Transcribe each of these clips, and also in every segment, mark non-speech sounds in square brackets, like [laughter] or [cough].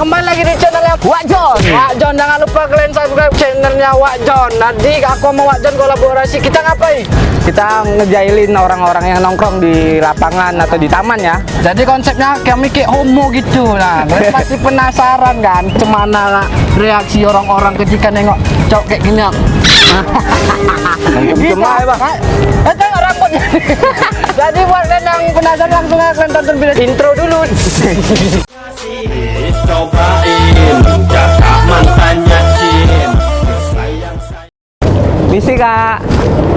kembali lagi di channelnya Wak John. Wak John, jangan lupa kalian subscribe channelnya Wak John. Nanti aku sama Wak John kolaborasi. Kita ngapain? kita ngejailin orang-orang yang nongkrong di lapangan atau di taman ya Jadi konsepnya kami kayak homo gitu nah. [laughs] Kalian pasti penasaran kan Cemana lah reaksi orang-orang ketika nengok cowok kayak gini. cuma ya bang Eh tengok rambutnya. [laughs] Jadi buat kalian yang penasaran langsung aja kalian tonton video intro dulu. [laughs] Cobain mantannya Jin misi kak.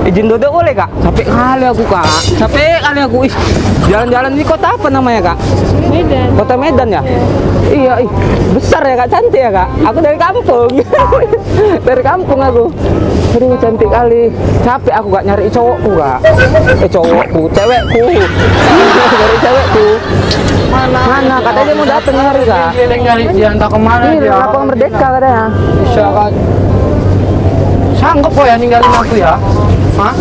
Izin duduk boleh kak? Capek kali aku kak. Capek kali aku. Ih jalan-jalan di kota apa namanya kak? Medan. kota Medan ya? Iya ih. Besar ya kak. Cantik ya kak? Aku dari kampung. [laughs] Dari kampung aku. Aduh cantik kali. Capek aku gak nyari cowokku kak. Eh cowokku cewekku. [laughs] Dari cewekku. Mana? mana katanya dia mau datang hari kak Keliling nyari dia entah ke mana ini dia. lapangan merdeka katanya Bisa kan. Sanggup kok ya ninggalin aku ya? Hah?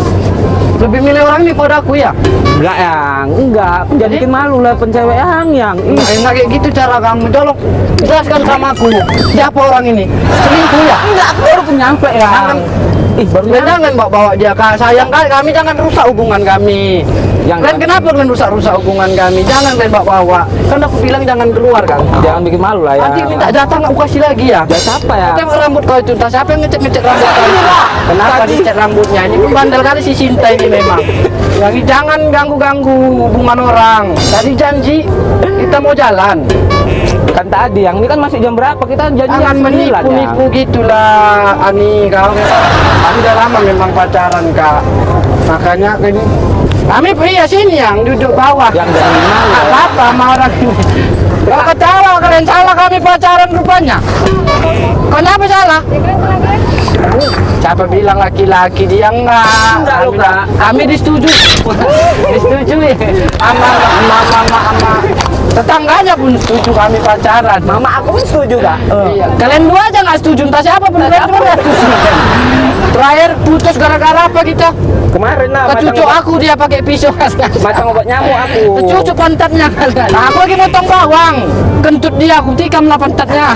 Lebih milih orang ini pada aku ya? enggak yang enggak jangan bikin malu lah pencewek yang yang enak kayak gitu cara kamu. Tolong jelaskan sama aku. Siapa orang ini? Selingkuh ya? enggak aku baru nyampe ya. Ih baru Kalian jangan bawa, bawa dia kak sayang kali kami jangan rusak hubungan kami. Yang- kalian kenapa kalian rusak-rusak hubungan kami? Jangan kalian bawa bawa. Kan aku bilang jangan keluar kan. jangan bikin malu lah ya Nanti minta datang aku kasih lagi ya. ya siapa ya Tengok rambut kau itu, siapa yang ngecek-ngecek rambut kau itu? Kenapa Tadi- dicek rambutnya? Ini pun bandel kali si Sinta ini memang. Jadi jangan ganggu-ganggu hubungan orang. Tadi janji kita mau jalan. Kan tadi yang ini kan masih jam berapa kita janji Jangan jam 9 ya. gitulah, Ani kau. Kami udah lama memang pacaran kak. Makanya ini kami pria sini yang duduk bawah. yang malu ya. apa apa sama orang ketawa kalian salah kami pacaran rupanya. Kenapa salah? Siapa bilang laki-laki dia enggak? Kami- Kak. Kami disetujui. [laughs] disetujui. Sama sama sama sama tetangganya pun setuju kami pacaran. mama aku pun setuju kak Iya. Kalian dua aja nggak setuju, entah siapa pun kalian dua nggak setuju. Terakhir putus gara-gara apa kita? kemarin lah Ke cucu aku dia pakai pisau. macam obat nyamuk aku Ke cucu pantatnya kalian. Nah, aku lagi motong bawang. Kentut dia aku tikam lah pantatnya.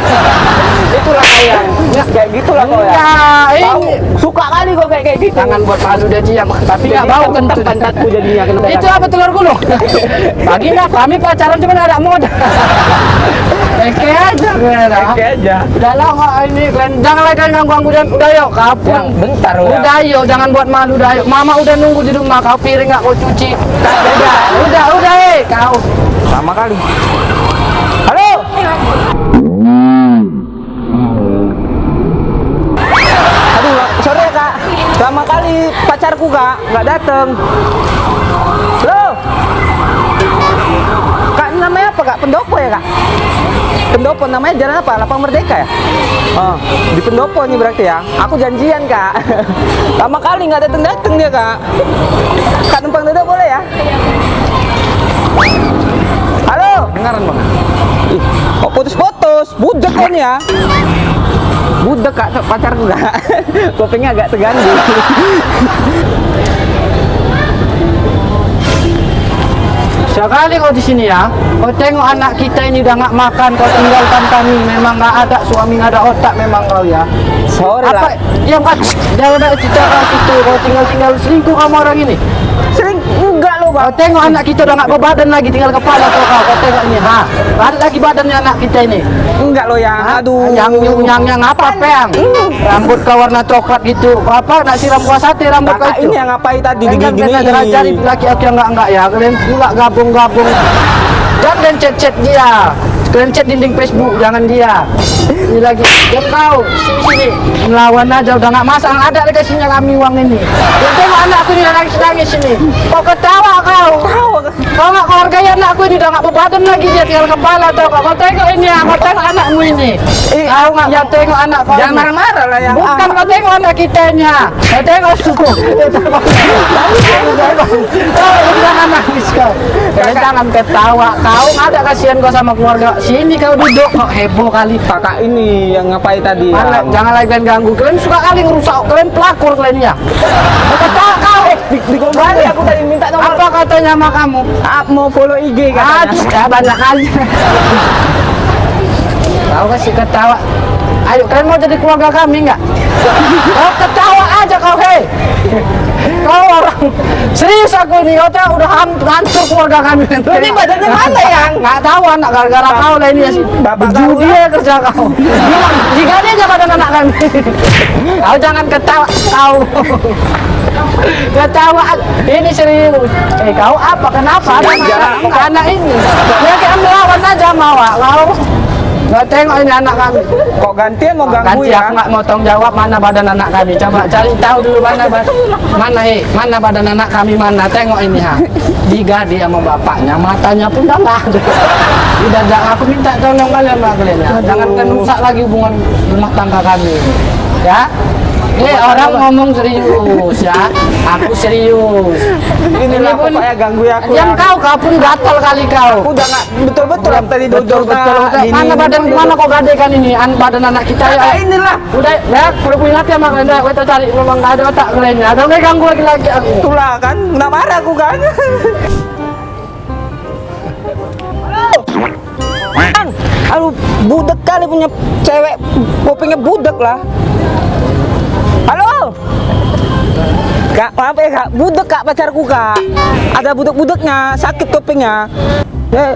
itulah kayak kayak gitulah kau ya Enggak, Tahu, ini suka kali kok kayak kayak gitu jangan buat malu dia diam, tapi nggak bau kentut pantatku jadinya Itu apa telur gulung? [laughs] Nggak kami pacaran cuma ada modal. Eke aja ah. Oke aja Udah lah nggak ini kalian jangan lagi kalian ganggu ganggu dan udah yuk kapun. Yang bentar, ya. Udah yuk jangan buat malu udah yuk. Mama udah nunggu di rumah kau piring nggak kau cuci. Udah udah udah eh kau. sama kali halo aduh ya kak lama kali pacarku kak nggak dateng halo kak ini namanya apa kak pendopo ya kak pendopo namanya jalan apa lapang merdeka ya oh, di pendopo nih berarti ya aku janjian kak [laughs] lama kali nggak dateng dia kak kak numpang duduk boleh ya halo Dengaran bang. Ih, kok putus-putus? Budek kan ya? Budek kak, pacarku kak. [laughs] Kupingnya agak terganggu. [laughs] Sekali kau di sini ya, kau tengok anak kita ini udah nggak makan, kau tinggalkan kami. Memang nggak ada suami nggak ada otak memang kau ya. Sorry Apa? lah. Yang kan jangan ada cerita situ. Kau tinggal tinggal selingkuh sama orang ini. Lo Kau bang. tengok anak kita udah nggak berbadan lagi, tinggal kepala kau kau. Kau tengok ini, ha? Ada lagi badannya anak kita ini. Enggak lo ya. Hah? Aduh. Yang yang yang apa peang? Rambut kau warna coklat gitu. Apa? Nak siram kuah sate rambut kau itu? ini yang ngapain tadi kan gini-gini? kalian cari laki-laki yang enggak enggak ya. Kalian pula gabung-gabung. Jangan chat-chat dia. Kalian chat dinding Facebook, jangan dia. Ini lagi, dia tahu sini sini melawan aja udah nggak masang ada dikasihnya kami uang ini. Dia tengok anakku ini nangis nangis ini. Kau ketawa kau. Kau nggak kau hargai anakku ini udah nggak berbadan lagi dia tinggal kepala tau kau. Kau tengok ini ya, kau tengok anakmu ini. Eh, Kau nggak ya tengok anak kau. Jangan ini. marah-marah lah yang. Bukan kau tengok anak kitanya. Kau tengok suku. Kau jangan nangis kau. Kalian jangan ketawa. Kau ada kasihan kau sama keluarga. Sini kau duduk kok heboh kali. kakak ini yang ngapain tadi? Yang... jangan lagi kalian ganggu. Kalian suka kali ngerusak. Kalian pelakor kalian ya. Kau ketawa kau. Di, di kembali aku tadi minta nomor. Apa katanya sama kamu? Ah, mau follow IG katanya. Aduh, ya banyak kali. Tahu Kau kasih ketawa. Ayo kalian mau jadi keluarga kami nggak? Kau ketawa aja kau hei. Kau orang serius aku ini kau tahu udah hancur keluarga kami. Ini badannya mana yang? Nggak tahu anak gara-gara kau lah ini ya. Bapak kau ya kerja kau. Jika dia aja pada anak kami. Kau jangan ketawa kau. Ketawa ini serius. Eh kau apa? Kenapa? Anak, anak ini. Dia kayak melawan aja mau kau. Nggak tengok ini anak kami. Kok gantian mau ganggu Nanti ya? aku nggak mau tanggung jawab mana badan anak kami. Coba cari tahu dulu mana mana he, mana badan anak kami mana. Tengok ini ha. Digadi sama bapaknya, matanya pun dah lah. Udah jangan aku minta tolong kalian lah kalian ya. Jangan rusak lagi hubungan rumah tangga kami. Ya. Eh orang ngomong serius ya. Aku serius. Inilah Ini pun- pokoknya ganggu ya aku. Diam ya. kau, kau pun gatal kali kau. Aku udah nggak betul-betul yang tadi betul betul, betul. mana badan mana kok gadekan ini an badan anak kita ya Ya inilah. udah ya udah punya hati sama kalian dah kita cari memang ada otak kalian ada lagi ganggu lagi lagi aku Itulah kan, nggak marah aku kan. Kan, aduh budek kali punya cewek, kupingnya budek lah. Kak, maaf ya kak, budek kak pacarku kak. Ada budek-budeknya, sakit kupingnya. Eh.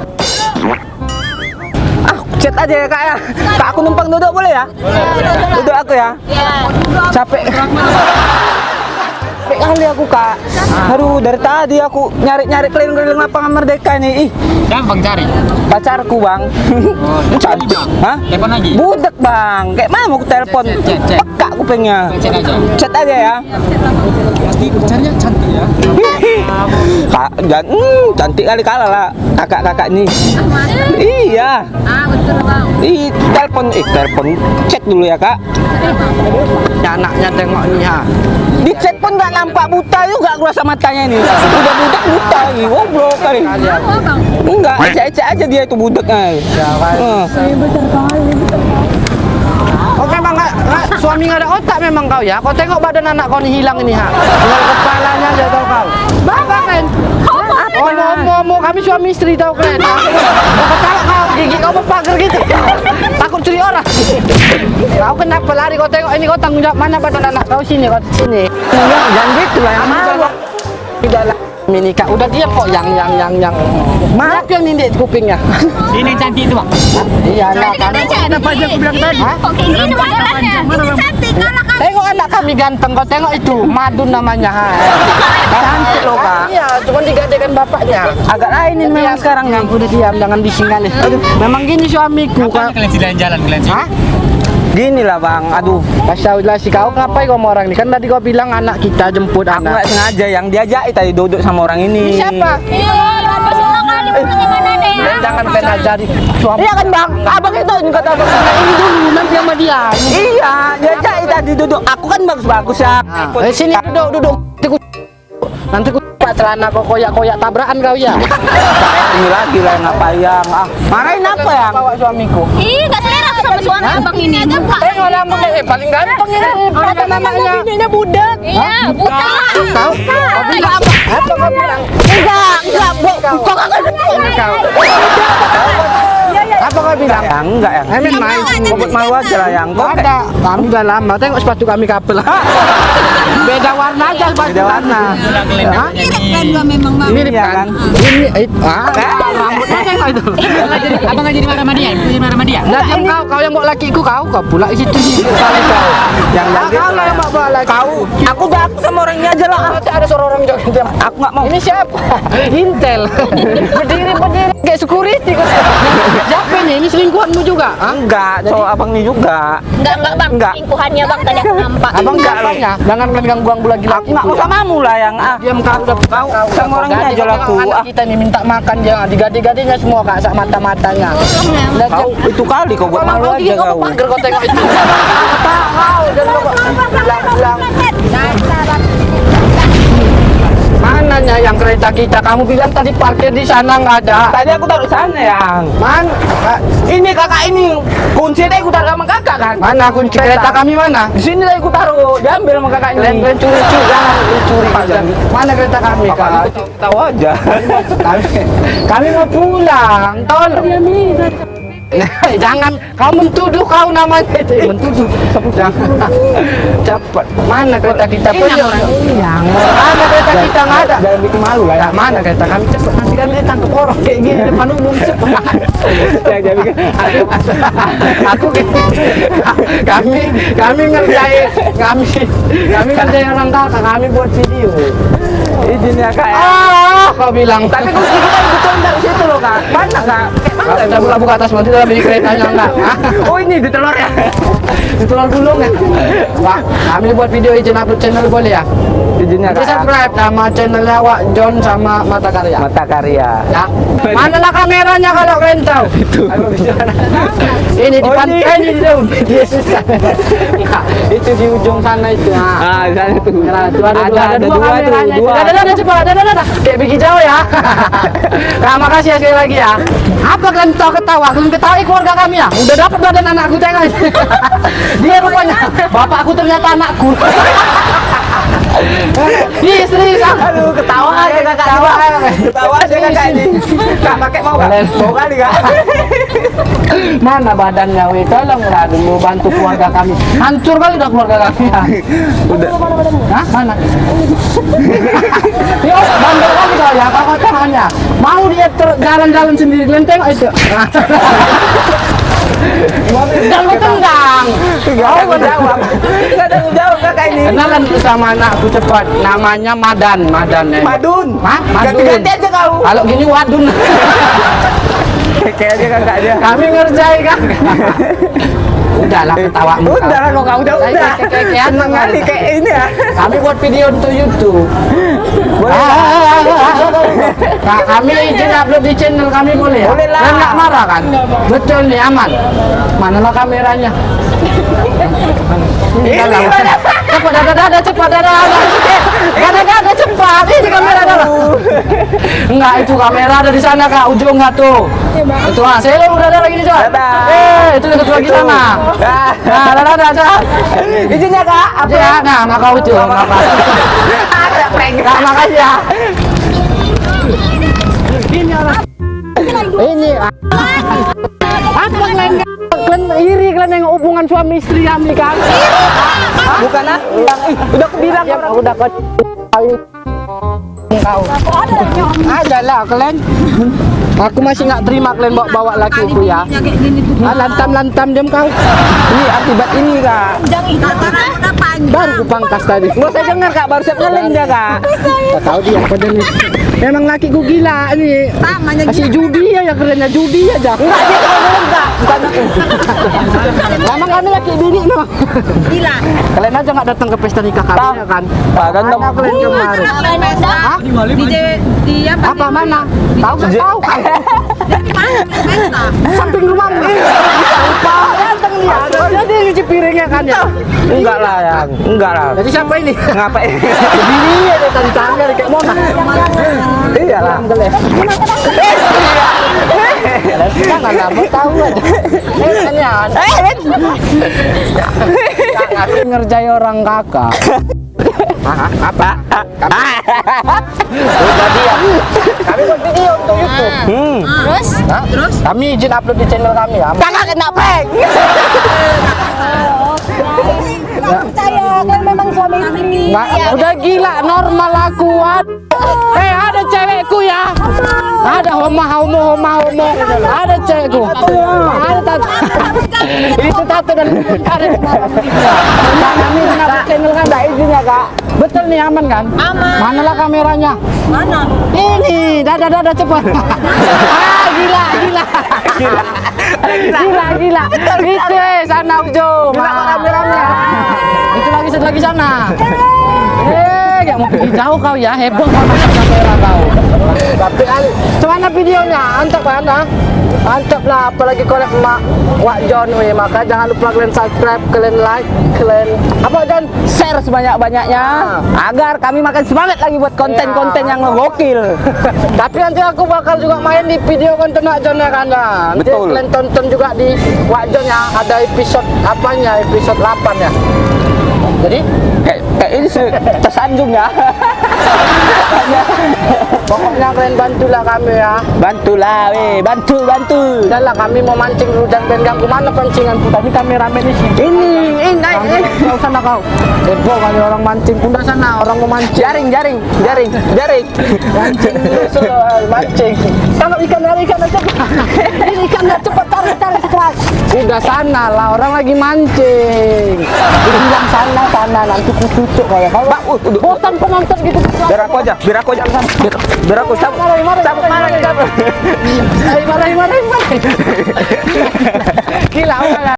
Ah, chat aja ya kak ya. Kak aku numpang duduk boleh ya? Duduk aku ya. Capek. Capek kali aku kak. Aduh dari tadi aku nyari-nyari keliling-keliling lapangan merdeka nih. Ih, Gampang cari. pacarku bang. [laughs] Cantik. Hah? Telepon lagi. Budek bang. Kayak mana mau aku telepon? Peka kupingnya. Chat aja. Chat aja ya. Pasti pacarnya cantik ya. [laughs] Kak, dan, hmm, cantik kali kalah lah kakak-kakak ini. Iya. Ah betul bang. Ih, telepon, eh telepon, cek dulu ya kak. ya, anaknya tengok ini ha Di chat pun nggak nampak buta juga aku rasa matanya ini. Udah budak buta lagi, goblok kali. Bang. Enggak, ecek-ecek aja dia itu budaknya. ya kan Hmm. oh memang nggak nggak suami nggak ada otak memang kau ya kau tengok badan anak kau ini hilang ini ha tinggal kepalanya aja tau kau Oh, mau kami suami istri ha? Kau [laughs] ketawa kau, gigi kau berpagar gitu? Takut curi orang. Kau kenapa lari, kau tengok ini kau tanggung jawab Mana badan anak kau sini, kau sini. Jangan gitu lah yang malu. Udah lah Ini kak, udah diam kok yang yang yang yang Mana yang nindik kupingnya [laughs] Ini cantik itu bang. Iya lah kan Kenapa aja aku bilang tadi? Kok kayak gini? Ini cantik kalah kan? Tengok anak kami ganteng, kau tengok itu Madun namanya. Cantik loh kak. Iya, cuma digadekan bapaknya Agak lain ini memang sekarang nih. Udah diam, jangan bising kali Memang gini suamiku Kapan kak kalian jalan-jalan kalian? Hah? Gini lah bang, aduh. Kasih tahu lah si kau ngapain kau sama orang ini? Kan tadi kau bilang anak kita jemput Aku nggak anak. sengaja yang diajak tadi duduk sama orang ini. Ini siapa? Iya, apa salah kali deh? Jangan kena jadi suami. Iya kan bang, abang itu ini kata abang. Ini dulu nanti sama dia. Iya, diajak tadi duduk. Aku kan bagus-bagus ya. Nah, eh, sini duduk duduk. Nanti ku nanti ku pak celana kau koyak-koyak tabrakan kau ya. [laughs] Ini lagi lah yang apa yang ah. Marahin apa yang? Bawa suamiku. Ih, gak selera suami abang ini. Buka. Tengok namanya, eh paling ganteng ini. Apa namanya? Bininya budak. Iya, buta. Tahu? Apa? Bilang? Enggak, enggak, bu. Kok kagak Kau. Kau bilang? Ya enggak ya. Emin main. Kobot malu aja lah yang. Kok Ada, kami udah lama. Tengok sepatu kami couple. [laughs] Beda warna aja sepatu. Beda warna. Hah? Kan gua memang. Mirip Iya kan? kan? Ini, itu, ah, rambutnya tengok itu. Abang nggak jadi, abang nggak jadi marah sama dia. Jadi marah sama dia. Nah, yang kau, kau yang bawa lakiku kau, kau pula di situ. Yang kau lah yang bawa laki. Kau, aku udah aku sama orang ini aja lah. Ada suara orang joget. Aku nggak mau. Ini siapa? [laughs] Intel. berdiri berdiri kayak security kau. [laughs] Ini? Ini selingkuhanmu juga? Hah? Enggak, cowok abang ini juga. Enggak, enggak bang. Enggak. Lingkuhannya bang tadi aku nampak. Abang siapanya? Jangan kalian ganggu-ganggu lagi Aku laki. nggak mau samamu lah yang ah. Diam kau udah kau sama orang ini aja lah aku. Anak Ah. kita nih minta makan dia digade-gadenya semua kak sak mata-matanya. Kau itu kali kau buat malu aja kau. Pagar kau tengok itu. Kau kau jangan kau bilang-bilang. Mananya yang kereta kita? Kamu bilang tadi parkir di sana nggak ada. Tadi aku taruh sana yang. Man, Ini kakak ini kunci tadi aku taruh sama kakak kan. mana kunci kereta kami mana? Di sini tadi aku taruh, diambil sama kakak Kalian ini. kalian curi-curi jangan curi. Mana kereta kami kak? tahu aja. Kami, kami mau pulang. Tolong. Eh, jangan. Kau mentuduh kau namanya. Itu mentuduh. Jangan cepat mana kereta kita? Punya yang mana kereta kita? Nggak ada. Jangan bikin malu lah ya. Mana kereta? Kami cepat nanti kan dia tangkap orang kayak gini depan umum cepat Jangan jangan bikin. aku, aku kami kami ngerjain kami kami ngerjain orang kakak kami buat video. Izin ya kak ya. ah kau bilang. Tapi kok kita betul dari situ loh kak. Mana kak? Kalau kita buka buka atas nanti dalam di keretanya enggak Oh ini di telur ya. Itulah gulung ya Pak kami buat video izin upload channel boleh ya Izinnya Di kak. subscribe nama channelnya Wak John sama Mata Karya Mata karya. ya manalah kameranya kalau kalian tahu ini di Oh, pantai ini. ini di daun itu di ujung sana itu. Ah di sana. Nah, itu ada, Ada dua, ada dua kameranya itu. dua. Dadah, dadah, cepat, dadah, dadah, dadah. Kayak bikin jauh ya. [laughs] nah, makasih ya sekali lagi ya. Apa kalian tahu ketawa? Kalian ketawa eh, keluarga kami ya? Udah dapat badan anakku tengok. [laughs] Dia rupanya bapakku ternyata anakku. [laughs] Ih, serius ah. Aduh ketawa aja kakak. Ketawa. Ketawa aja kakak ini. Kak pakai mau? Kalian- Mau kali kak. Mana badannya weh? Tolonglah dulu bantu keluarga kami. Hancur kali dah keluarga kami. ya. Udah. Hah? Mana? Yo, bandel kali kau ya, kakak tangannya. Mau dia jalan-jalan sendiri, kalian tengok itu. Dan lu tendang. Gak mau jawab. Gak ada jawab kakak ini. Kenalan sama anakku cepat. Namanya Madan, Madan ya. Madun. Hah? Madun. Ganti-ganti aja kau. Kalau gini wadun. Kayaknya kakak aja. Kami ngerjain kan. Udahlah ketawamu. kau. Udah lah kok udah udah. Seneng kayak- kali kayak ini ya. Kami buat video untuk YouTube. Boleh. Nah, kami izin upload di channel kami boleh ya? Boleh lah. Dan nggak marah kan? Betul nih aman. Manalah kameranya? Ini mana? Cepat dada dada cepat dada dada. Dada dada cepat. Ini kamera dada. Enggak itu kamera ada di sana kak ujung nggak tuh. Itu ah saya udah ada lagi nih coba. Eh itu dekat lagi sana. Nah dada dada coba. Izinnya kak. Apa? Ya, nah, makau itu, makasih. Ada prank. Nah, makasih ya. Ini orang. Ini. ah. Apa kalian kalian iri kalian yang hubungan suami istri kami kan? Bukan ah. Yang- ih, Udah aku bilang Ya, orang. udah kau kau. Ada lah kalian. Aku masih nggak terima kalian bawa bawa lakiku ya. Ah, lantam lantam jam kau. Ini akibat ini kak. Baru ku pangkas tadi. Nggak saya dengar kak baru siap ngeleng dia kak. Tak tahu dia pada nih. Memang laki ku gila nih. Kasih judi ya, ya kerennya judi aja. Enggak dia kalau ngeleng kak. Bukan aku. Memang kami laki bini memang. Gila. Kalian aja nggak datang ke pesta nikah kami ya kan? Pak kan Mana kalian kemarin? Hah? Di di apa? Apa mana? Tahu nggak tahu kan? Samping rumahmu. Lupa. Datang dia. Jadi nyuci piringnya kan ya. Enggak lah yang. Enggak lah. Jadi siapa ini? Ngapain? [laughs] Bini ya dia tadi tangga kayak Mona. Iya lah. Jangan lah, mau tahu aja. Eh. Aku ngerjai orang kakak. Apa? Udah diam. Kami buat video untuk YouTube. Hmm. Terus? Hah? Terus? Kami izin upload di channel kami ya. Kakak kena prank. [laughs] Percaya kan memang suami istri. Nggak, udah gila normal aku. Eh ada cewekku ya. Ada homo homo homo homo. Ada cewekku. Ada tato. Itu tato dan. Nah, kami izin kak. Betul nih aman kan? Aman. Manalah kameranya? Mana? Ini, dada dada cepat. [laughs] ah, gila, gila. Gila. Gila, gila. Itu eh sana ujung. Gila, Ah. kameranya? Itu lagi satu lagi sana. Gak mau pergi jauh kau ya, heboh kau masuk kamera kau. Tapi kan, cuman videonya, antep kan ah? Mantap lah, apalagi collab mak Wak John weh. Maka jangan lupa kalian subscribe, kalian like, kalian apa John? Share sebanyak-banyaknya agar kami makin semangat lagi buat konten-konten yang ngegokil. [laughs] Tapi nanti aku bakal juga main di video konten Wak John ya kan ya. Nanti Betul. kalian tonton juga di Wak John ya. Ada episode apanya? Episode 8 ya. Jadi Kayak kayak ini sih tersanjung ya. Pokoknya kalian bantulah kami ya. Bantulah, weh, bantu, bantu. Udahlah kami mau mancing dulu dan ganggu mana pancingan Tadi kami sini. Ini, ini, naik, sana kau. Kali orang mancing. Udah sana orang mau mancing. Jaring, jaring, jaring, jaring. Mancing. Tangkap ikan ikan aja. Ini ikannya cepat tarik tarik keras. Udah sana lah orang lagi mancing. Bilang sana sana nanti kucucuk kayak kau. Pak, uh, udah. Bosan penonton gitu. Biar aku aja, biar aku aja. Biar, biar aku cabut. Cabut mana marahin. cabut. Ayo marahin marahin marahin. [laughs] Gila udah